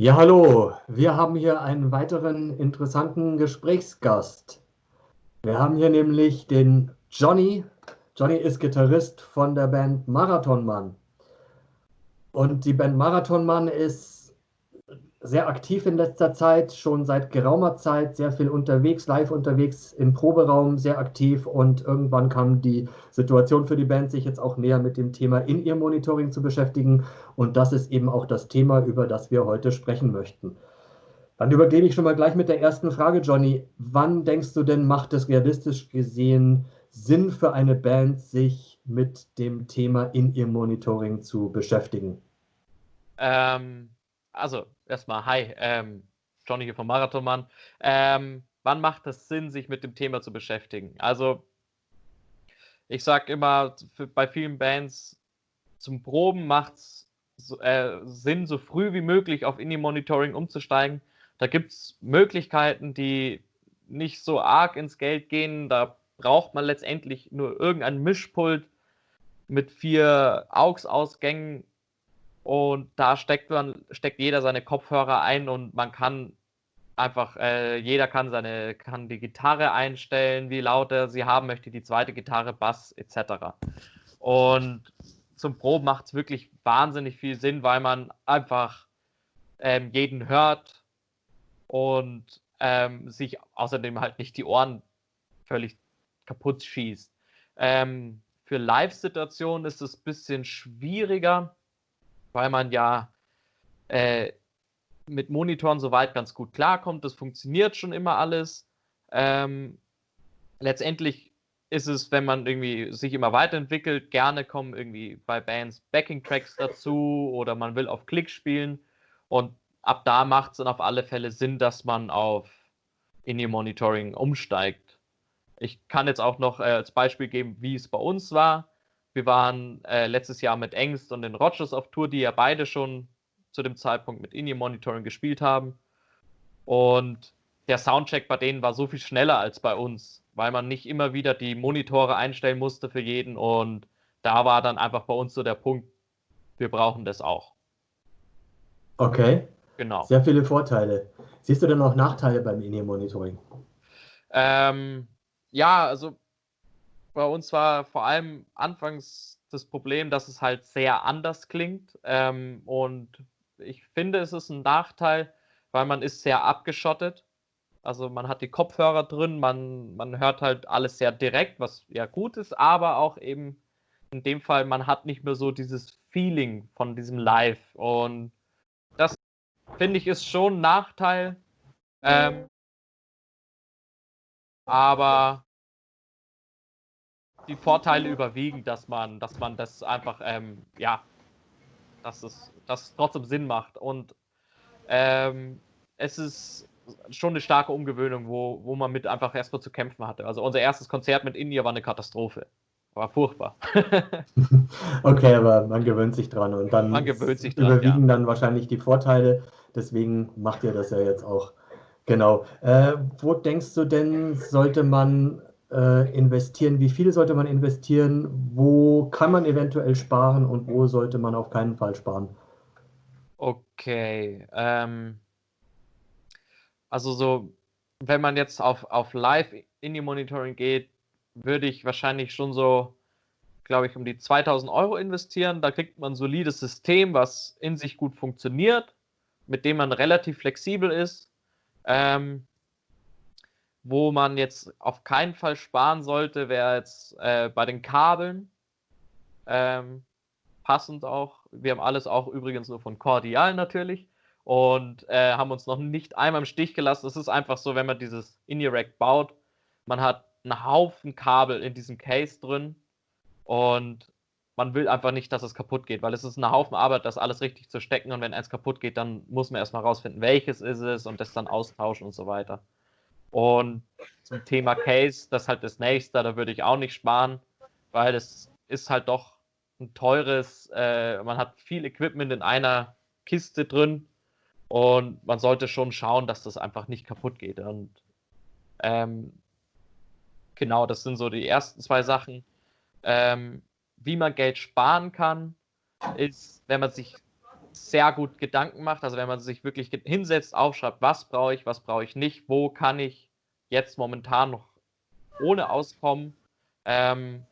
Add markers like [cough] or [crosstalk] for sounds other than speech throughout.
Ja, hallo. Wir haben hier einen weiteren interessanten Gesprächsgast. Wir haben hier nämlich den Johnny. Johnny ist Gitarrist von der Band Marathonmann. Und die Band Marathonmann ist sehr aktiv in letzter Zeit, schon seit geraumer Zeit, sehr viel unterwegs, live unterwegs, im Proberaum sehr aktiv und irgendwann kam die Situation für die Band, sich jetzt auch näher mit dem Thema In-Ear-Monitoring zu beschäftigen und das ist eben auch das Thema, über das wir heute sprechen möchten. Dann übergebe ich schon mal gleich mit der ersten Frage, Johnny. Wann denkst du denn, macht es realistisch gesehen Sinn für eine Band, sich mit dem Thema In-Ear-Monitoring zu beschäftigen? Ähm, also erstmal, hi, ähm, Johnny hier vom Marathonmann. Ähm, wann macht es Sinn, sich mit dem Thema zu beschäftigen? Also, ich sage immer, für, bei vielen Bands zum Proben macht es so, äh, Sinn, so früh wie möglich auf Indie-Monitoring umzusteigen. Da gibt es Möglichkeiten, die nicht so arg ins Geld gehen. Da braucht man letztendlich nur irgendein Mischpult mit vier AUX-Ausgängen und da steckt man, steckt jeder seine Kopfhörer ein und man kann einfach, äh, jeder kann seine, kann die Gitarre einstellen, wie laut er sie haben möchte, die zweite Gitarre, Bass etc. Und zum Proben macht es wirklich wahnsinnig viel Sinn, weil man einfach ähm, jeden hört und ähm, sich außerdem halt nicht die Ohren völlig kaputt schießt. Ähm, für Live-Situationen ist es ein bisschen schwieriger, weil man ja äh, mit Monitoren soweit ganz gut klarkommt. Das funktioniert schon immer alles. Ähm, letztendlich ist es, wenn man irgendwie sich immer weiterentwickelt, gerne kommen irgendwie bei Bands Backing-Tracks dazu oder man will auf Klick spielen und ab da macht es dann auf alle Fälle Sinn, dass man auf In-Ear-Monitoring umsteigt. Ich kann jetzt auch noch äh, als Beispiel geben, wie es bei uns war. Wir waren äh, letztes Jahr mit Engst und den Rogers auf Tour, die ja beide schon zu dem Zeitpunkt mit Indie Monitoring gespielt haben. Und der Soundcheck bei denen war so viel schneller als bei uns, weil man nicht immer wieder die Monitore einstellen musste für jeden. Und da war dann einfach bei uns so der Punkt, wir brauchen das auch. Okay. Genau. Sehr viele Vorteile. Siehst du denn auch Nachteile beim In-Ear-Monitoring? Ähm, ja, also bei uns war vor allem anfangs das Problem, dass es halt sehr anders klingt. Ähm, und ich finde, es ist ein Nachteil, weil man ist sehr abgeschottet. Also man hat die Kopfhörer drin, man, man hört halt alles sehr direkt, was ja gut ist, aber auch eben in dem Fall, man hat nicht mehr so dieses Feeling von diesem Live. Und das finde ich ist schon ein Nachteil. Ähm, aber die Vorteile überwiegen, dass man, dass man das einfach, ähm, ja, dass es, dass trotzdem Sinn macht. Und ähm, es ist schon eine starke Umgewöhnung, wo, wo man mit einfach erstmal zu kämpfen hatte. Also unser erstes Konzert mit India war eine Katastrophe. War furchtbar. [laughs] [laughs] okay, aber man gewöhnt sich dran und dann man gewöhnt sich dran, überwiegen ja. dann wahrscheinlich die Vorteile. Deswegen macht ihr das ja jetzt auch. Genau. Äh, wo denkst du denn, sollte man äh, investieren? Wie viel sollte man investieren? Wo kann man eventuell sparen und wo sollte man auf keinen Fall sparen? Okay. Ähm, also so, wenn man jetzt auf, auf Live-Indie-Monitoring geht, würde ich wahrscheinlich schon so, glaube ich, um die 2000 Euro investieren. Da kriegt man ein solides System, was in sich gut funktioniert, mit dem man relativ flexibel ist. Ähm, wo man jetzt auf keinen Fall sparen sollte, wäre jetzt äh, bei den Kabeln. Ähm, passend auch. Wir haben alles auch übrigens nur von Cordial natürlich und äh, haben uns noch nicht einmal im Stich gelassen. Es ist einfach so, wenn man dieses In-Ear-Rack baut, man hat einen Haufen Kabel in diesem Case drin und man will einfach nicht, dass es kaputt geht, weil es ist ein Haufen Arbeit, das alles richtig zu stecken und wenn eins kaputt geht, dann muss man erstmal rausfinden, welches ist es und das dann austauschen und so weiter. Und zum Thema Case, das ist halt das nächste, da würde ich auch nicht sparen, weil es ist halt doch ein teures, äh, man hat viel Equipment in einer Kiste drin und man sollte schon schauen, dass das einfach nicht kaputt geht. Und ähm, genau, das sind so die ersten zwei Sachen. Ähm, wie man Geld sparen kann, ist, wenn man sich sehr gut Gedanken macht, also wenn man sich wirklich hinsetzt, aufschreibt, was brauche ich, was brauche ich nicht, wo kann ich jetzt momentan noch ohne auskommen, ähm,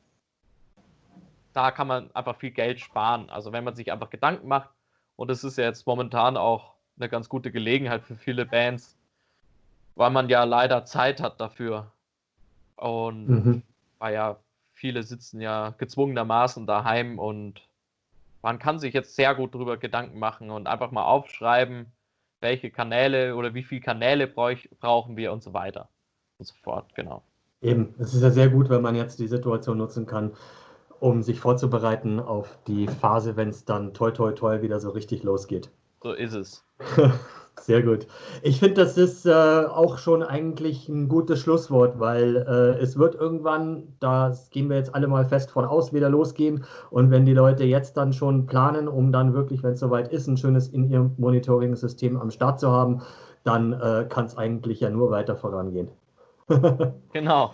da kann man einfach viel Geld sparen. Also wenn man sich einfach Gedanken macht, und es ist ja jetzt momentan auch eine ganz gute Gelegenheit für viele Bands, weil man ja leider Zeit hat dafür. Und mhm. weil ja viele sitzen ja gezwungenermaßen daheim und man kann sich jetzt sehr gut darüber Gedanken machen und einfach mal aufschreiben, welche Kanäle oder wie viele Kanäle brauchen wir und so weiter und so fort, genau. Eben, es ist ja sehr gut, wenn man jetzt die Situation nutzen kann, um sich vorzubereiten auf die Phase, wenn es dann toi toi toi wieder so richtig losgeht. So ist es. [laughs] Sehr gut. Ich finde, das ist äh, auch schon eigentlich ein gutes Schlusswort, weil äh, es wird irgendwann, da gehen wir jetzt alle mal fest von aus, wieder losgehen. Und wenn die Leute jetzt dann schon planen, um dann wirklich, wenn es soweit ist, ein schönes in ihrem Monitoring-System am Start zu haben, dann äh, kann es eigentlich ja nur weiter vorangehen. [laughs] genau.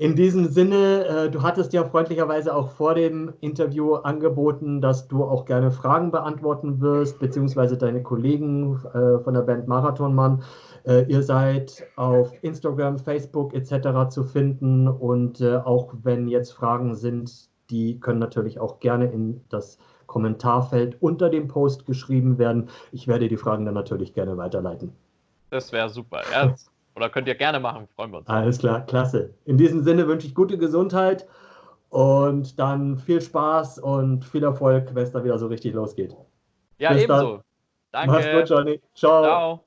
In diesem Sinne, äh, du hattest ja freundlicherweise auch vor dem Interview angeboten, dass du auch gerne Fragen beantworten wirst, beziehungsweise deine Kollegen äh, von der Band Marathonmann. Äh, ihr seid auf Instagram, Facebook etc. zu finden und auch wenn jetzt Fragen sind, die können natürlich auch gerne in das Kommentarfeld unter dem Post geschrieben werden. Ich werde die Fragen dann natürlich gerne weiterleiten. Das wäre super. Ja, oder könnt ihr gerne machen, freuen wir uns. Alles klar, klasse. In diesem Sinne wünsche ich gute Gesundheit und dann viel Spaß und viel Erfolg, wenn es da wieder so richtig losgeht. Ja, Bis ebenso. Dann. Danke. Mach's gut, Johnny. Ciao. Ciao.